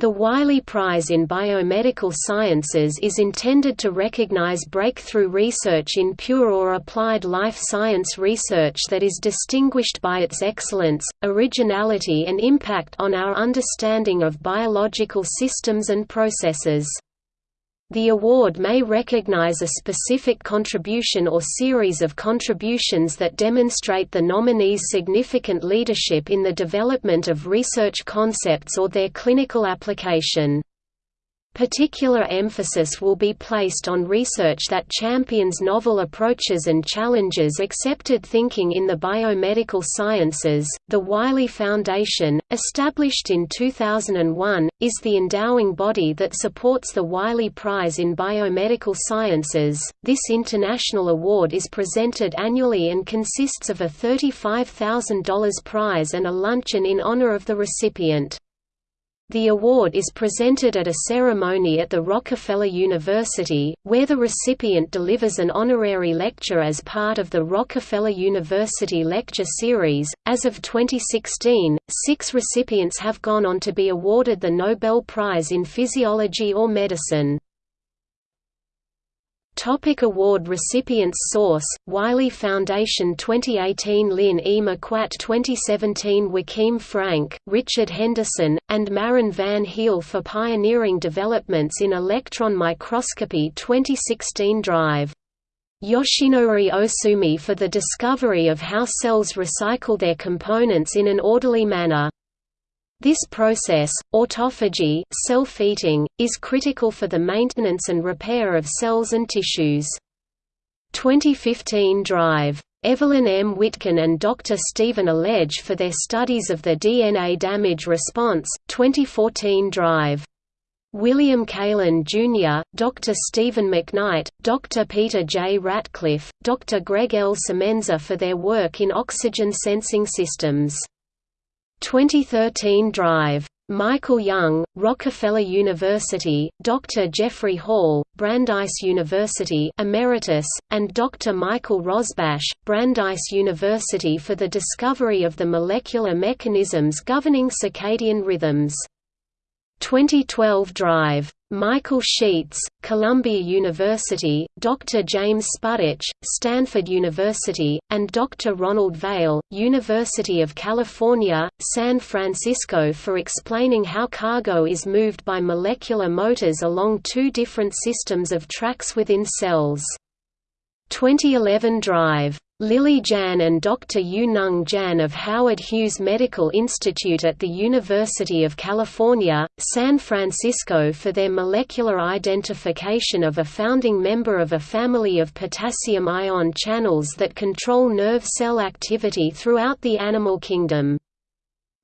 The Wiley Prize in Biomedical Sciences is intended to recognize breakthrough research in pure or applied life science research that is distinguished by its excellence, originality and impact on our understanding of biological systems and processes. The award may recognize a specific contribution or series of contributions that demonstrate the nominee's significant leadership in the development of research concepts or their clinical application. Particular emphasis will be placed on research that champions novel approaches and challenges accepted thinking in the biomedical sciences. The Wiley Foundation, established in 2001, is the endowing body that supports the Wiley Prize in Biomedical Sciences. This international award is presented annually and consists of a $35,000 prize and a luncheon in honor of the recipient. The award is presented at a ceremony at the Rockefeller University, where the recipient delivers an honorary lecture as part of the Rockefeller University Lecture Series. As of 2016, six recipients have gone on to be awarded the Nobel Prize in Physiology or Medicine. Topic award recipients Source: Wiley Foundation 2018 Lynn E. McQuatt 2017 Joachim Frank, Richard Henderson, and Marin van Heel for pioneering developments in electron microscopy 2016 Drive. Yoshinori Ohsumi for the discovery of how cells recycle their components in an orderly manner. This process, autophagy self-eating, is critical for the maintenance and repair of cells and tissues. 2015 Drive. Evelyn M. Witkin and Dr. Stephen Elledge for their studies of the DNA damage response, 2014 Drive. William Kaelin Jr., Dr. Stephen McKnight, Dr. Peter J. Ratcliffe, Dr. Greg L. Semenza for their work in oxygen sensing systems. 2013 Drive. Michael Young, Rockefeller University, Dr. Jeffrey Hall, Brandeis University Emeritus, and Dr. Michael Rosbash, Brandeis University for the discovery of the molecular mechanisms governing circadian rhythms. 2012 Drive. Michael Sheetz, Columbia University, Dr. James Spudich, Stanford University, and Dr. Ronald Vale, University of California, San Francisco for explaining how cargo is moved by molecular motors along two different systems of tracks within cells. 2011 Drive. Lily Jan and Dr. Yu-Nung Jan of Howard Hughes Medical Institute at the University of California, San Francisco for their molecular identification of a founding member of a family of potassium ion channels that control nerve cell activity throughout the animal kingdom.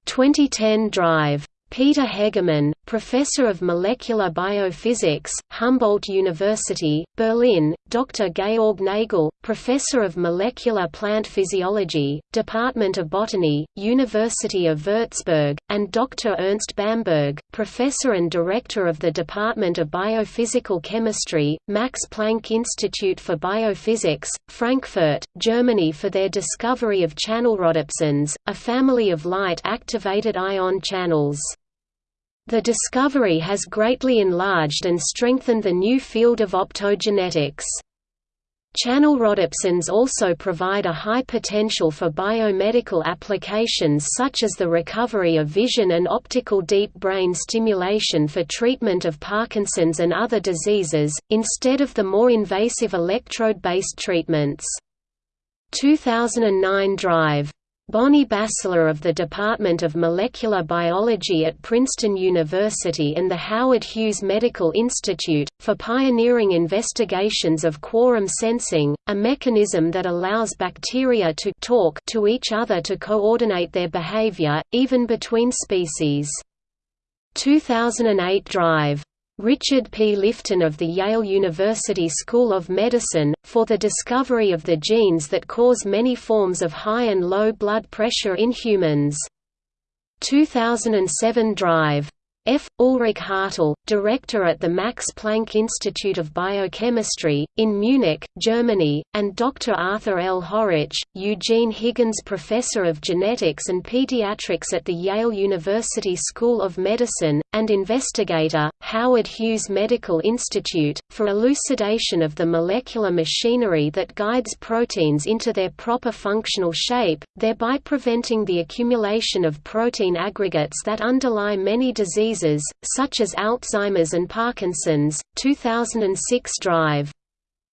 2010 Drive Peter Hegemann, Professor of Molecular Biophysics, Humboldt University, Berlin, Dr. Georg Nagel, Professor of Molecular Plant Physiology, Department of Botany, University of Würzburg, and Dr. Ernst Bamberg, Professor and Director of the Department of Biophysical Chemistry, Max Planck Institute for Biophysics, Frankfurt, Germany for their discovery of channelrhodopsins, a family of light-activated ion channels. The discovery has greatly enlarged and strengthened the new field of optogenetics. Channel rhodopsins also provide a high potential for biomedical applications such as the recovery of vision and optical deep brain stimulation for treatment of Parkinson's and other diseases, instead of the more invasive electrode-based treatments. 2009 Drive Bonnie Bassler of the Department of Molecular Biology at Princeton University and the Howard Hughes Medical Institute, for pioneering investigations of quorum sensing, a mechanism that allows bacteria to talk to each other to coordinate their behavior, even between species. 2008 Drive Richard P. Lifton of the Yale University School of Medicine, for the discovery of the genes that cause many forms of high and low blood pressure in humans. 2007 Drive F. Ulrich Hartl, director at the Max Planck Institute of Biochemistry, in Munich, Germany, and Dr. Arthur L. Horwich, Eugene Higgins Professor of Genetics and Pediatrics at the Yale University School of Medicine, and investigator, Howard Hughes Medical Institute, for elucidation of the molecular machinery that guides proteins into their proper functional shape, thereby preventing the accumulation of protein aggregates that underlie many diseases, such as Alzheimer's and Parkinson's. 2006 Drive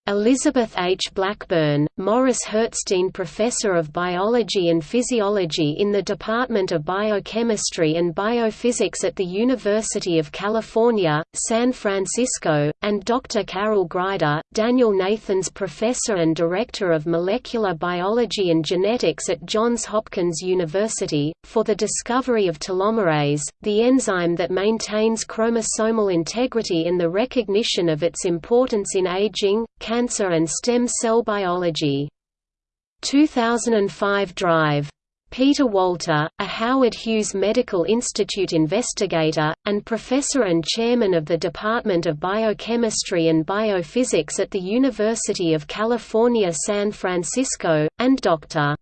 Elizabeth H. Blackburn, Morris Herzstein Professor of Biology and Physiology in the Department of Biochemistry and Biophysics at the University of California, San Francisco, and Dr. Carol Greider, Daniel Nathans Professor and Director of Molecular Biology and Genetics at Johns Hopkins University, for the discovery of telomerase, the enzyme that maintains chromosomal integrity and the recognition of its importance in aging, cancer and stem cell biology. 2005 Drive. Peter Walter, a Howard Hughes Medical Institute investigator, and professor and chairman of the Department of Biochemistry and Biophysics at the University of California San Francisco, and Dr.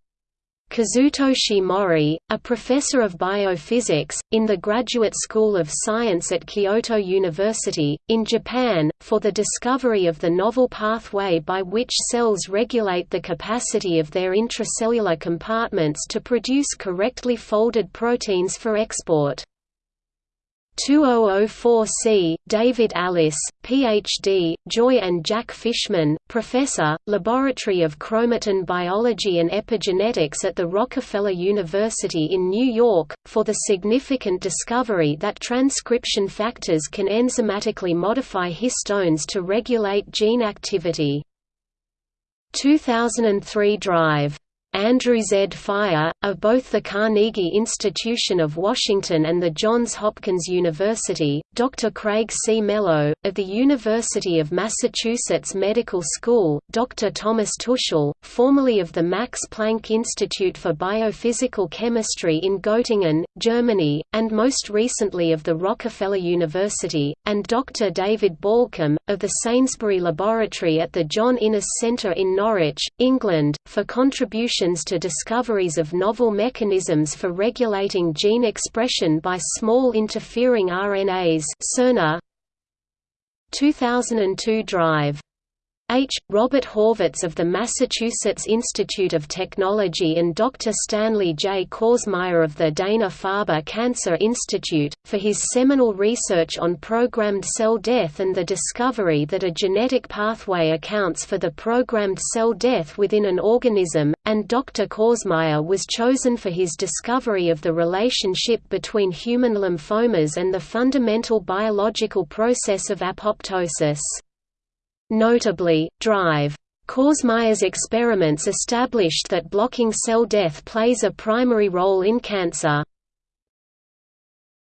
Kazutoshi Mori, a professor of biophysics, in the Graduate School of Science at Kyoto University, in Japan, for the discovery of the novel pathway by which cells regulate the capacity of their intracellular compartments to produce correctly folded proteins for export. 2004C, David Allis, Ph.D., Joy and Jack Fishman, Professor, Laboratory of Chromatin Biology and Epigenetics at the Rockefeller University in New York, for the significant discovery that transcription factors can enzymatically modify histones to regulate gene activity. 2003 Drive Andrew Z. Fire, of both the Carnegie Institution of Washington and the Johns Hopkins University, Dr. Craig C. Mello, of the University of Massachusetts Medical School, Dr. Thomas Tuschl, formerly of the Max Planck Institute for Biophysical Chemistry in Göttingen, Germany, and most recently of the Rockefeller University, and Dr. David Baulcombe, of the Sainsbury Laboratory at the John Innes Centre in Norwich, England, for contributions to discoveries of novel mechanisms for regulating gene expression by small interfering RNAs 2002 Drive H. Robert Horvitz of the Massachusetts Institute of Technology and Dr. Stanley J. Korsmeyer of the Dana-Farber Cancer Institute, for his seminal research on programmed cell death and the discovery that a genetic pathway accounts for the programmed cell death within an organism, and Dr. Korsmeyer was chosen for his discovery of the relationship between human lymphomas and the fundamental biological process of apoptosis. Notably, drive. Korsmeyer's experiments established that blocking cell death plays a primary role in cancer.